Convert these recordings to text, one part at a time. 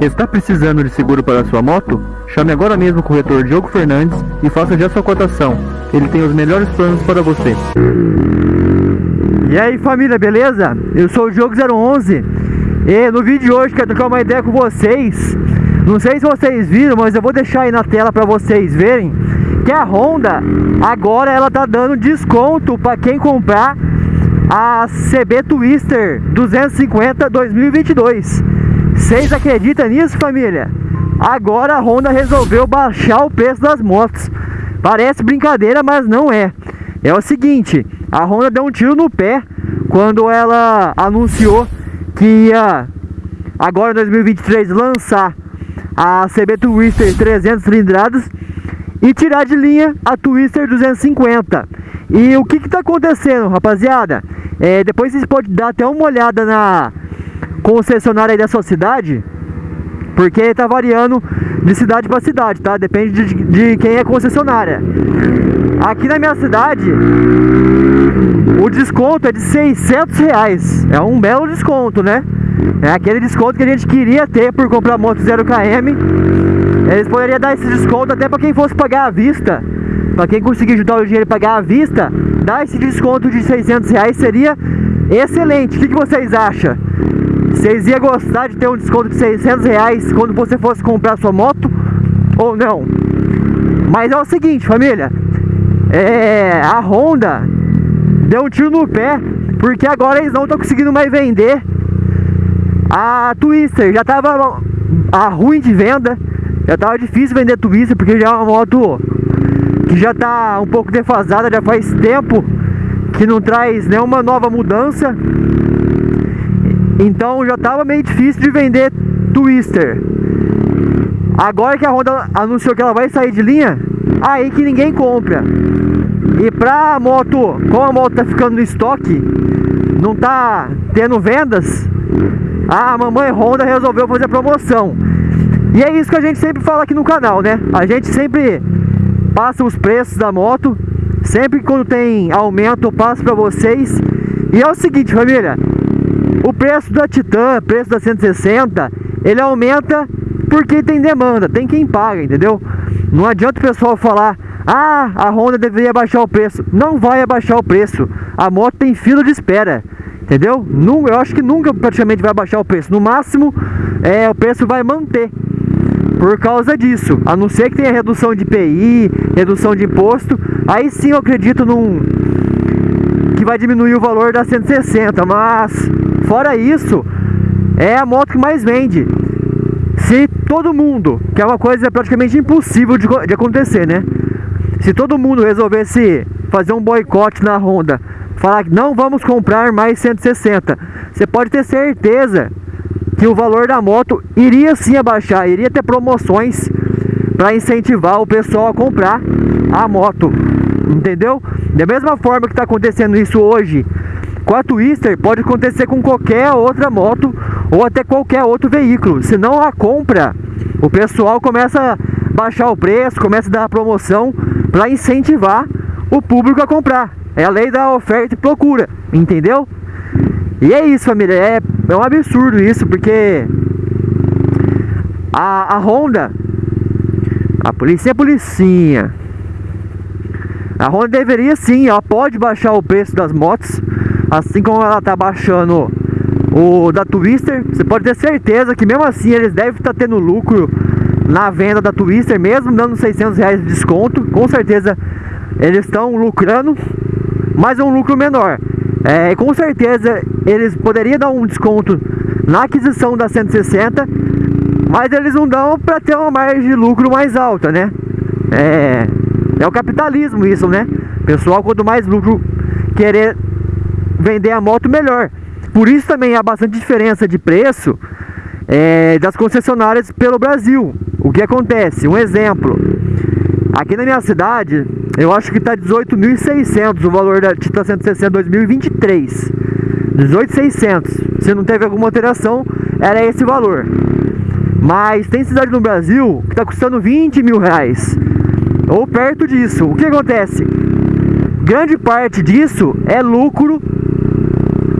Está precisando de seguro para sua moto? Chame agora mesmo o corretor Diogo Fernandes e faça já sua cotação. Ele tem os melhores planos para você. E aí família, beleza? Eu sou o Diogo 011 e no vídeo de hoje quero trocar uma ideia com vocês. Não sei se vocês viram, mas eu vou deixar aí na tela para vocês verem que a Honda agora ela tá dando desconto para quem comprar a CB Twister 250 2022. Vocês acreditam nisso, família? Agora a Honda resolveu baixar o preço das motos. Parece brincadeira, mas não é. É o seguinte, a Honda deu um tiro no pé quando ela anunciou que ia agora em 2023 lançar a CB Twister 300 cilindradas e tirar de linha a Twister 250. E o que está acontecendo, rapaziada? É, depois vocês podem dar até uma olhada na concessionária aí da sua cidade, porque está variando de cidade para cidade, tá? Depende de, de quem é concessionária. Aqui na minha cidade, o desconto é de 600 reais. É um belo desconto, né? É aquele desconto que a gente queria ter por comprar moto 0km. Eles poderiam dar esse desconto até para quem fosse pagar à vista. Para quem conseguir juntar o dinheiro e pagar à vista, dar esse desconto de 600 reais seria excelente. O que, que vocês acham? Vocês iam gostar de ter um desconto de 600 reais quando você fosse comprar sua moto? Ou não? Mas é o seguinte, família. É, a Honda deu um tiro no pé porque agora eles não estão conseguindo mais vender a Twister. Já estava a ruim de venda, já estava difícil vender Twister porque já é uma moto que já está um pouco defasada, já faz tempo que não traz nenhuma nova mudança. Então já estava meio difícil de vender Twister. Agora que a Honda anunciou que ela vai sair de linha, aí que ninguém compra. E pra moto, como a moto tá ficando no estoque, não tá tendo vendas, a mamãe Honda resolveu fazer promoção. E é isso que a gente sempre fala aqui no canal, né? A gente sempre passa os preços da moto. Sempre quando tem aumento eu passo para vocês. E é o seguinte, família. O preço da Titan, preço da 160, ele aumenta porque tem demanda, tem quem paga, entendeu? Não adianta o pessoal falar, ah, a Honda deveria abaixar o preço. Não vai abaixar o preço. A moto tem fila de espera, entendeu? Eu acho que nunca praticamente vai abaixar o preço. No máximo, é, o preço vai manter por causa disso. A não ser que tenha redução de IPI, redução de imposto, aí sim eu acredito num que vai diminuir o valor da 160, mas fora isso, é a moto que mais vende. Se todo mundo, que é uma coisa praticamente impossível de, de acontecer, né? Se todo mundo resolvesse fazer um boicote na Honda, falar que não vamos comprar mais 160, você pode ter certeza que o valor da moto iria sim abaixar, iria ter promoções para incentivar o pessoal a comprar a moto, entendeu? Da mesma forma que está acontecendo isso hoje com a Twister, pode acontecer com qualquer outra moto ou até qualquer outro veículo. Se não a compra, o pessoal começa a baixar o preço, começa a dar promoção para incentivar o público a comprar. É a lei da oferta e procura, entendeu? E é isso, família. É, é um absurdo isso, porque a, a Honda, a polícia é policinha. A Honda deveria sim, ela pode baixar o preço das motos, assim como ela tá baixando o da Twister. Você pode ter certeza que mesmo assim eles devem estar tá tendo lucro na venda da Twister, mesmo dando 600 reais de desconto. Com certeza eles estão lucrando, mas é um lucro menor. É, com certeza eles poderiam dar um desconto na aquisição da 160, mas eles não dão para ter uma margem de lucro mais alta, né? É, é o capitalismo isso, né? Pessoal, quanto mais lucro querer vender a moto, melhor. Por isso também há bastante diferença de preço é, das concessionárias pelo Brasil. O que acontece? Um exemplo. Aqui na minha cidade, eu acho que está 18.600 o valor da Titan 160 2023. 18.600. Se não teve alguma alteração, era esse valor. Mas tem cidade no Brasil que está custando 20 mil reais. Ou perto disso. O que acontece? Grande parte disso é lucro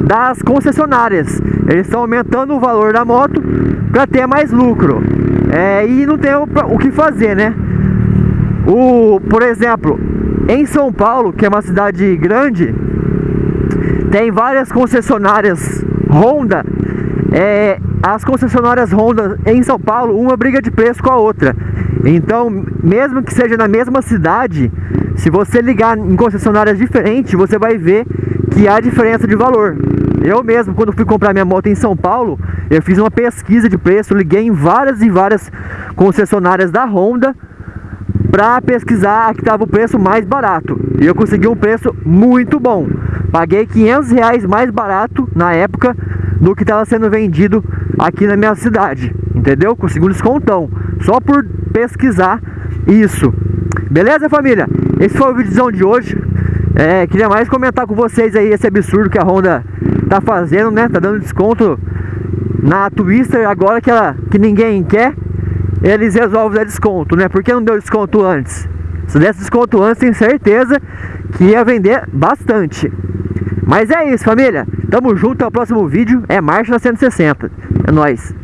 das concessionárias. Eles estão aumentando o valor da moto para ter mais lucro. É, e não tem o, o que fazer, né? O, por exemplo, em São Paulo, que é uma cidade grande, tem várias concessionárias Honda. É, as concessionárias Honda em São Paulo, uma briga de preço com a outra. Então, mesmo que seja na mesma cidade, se você ligar em concessionárias diferentes, você vai ver que há diferença de valor. Eu mesmo, quando fui comprar minha moto em São Paulo, eu fiz uma pesquisa de preço, liguei em várias e várias concessionárias da Honda para pesquisar que estava o preço mais barato. E eu consegui um preço muito bom. Paguei 500 reais mais barato na época do que estava sendo vendido aqui na minha cidade. Entendeu? Consegui um descontão. Só por pesquisar isso. Beleza, família? Esse foi o vídeo de hoje. É, queria mais comentar com vocês aí esse absurdo que a Honda tá fazendo, né? Tá dando desconto na Twister agora que, ela, que ninguém quer. Eles resolvem dar desconto, né? Por que não deu desconto antes? Se desse desconto antes, tenho certeza que ia vender bastante. Mas é isso, família. Tamo junto, até o próximo vídeo. É Marcha na 160. É nóis.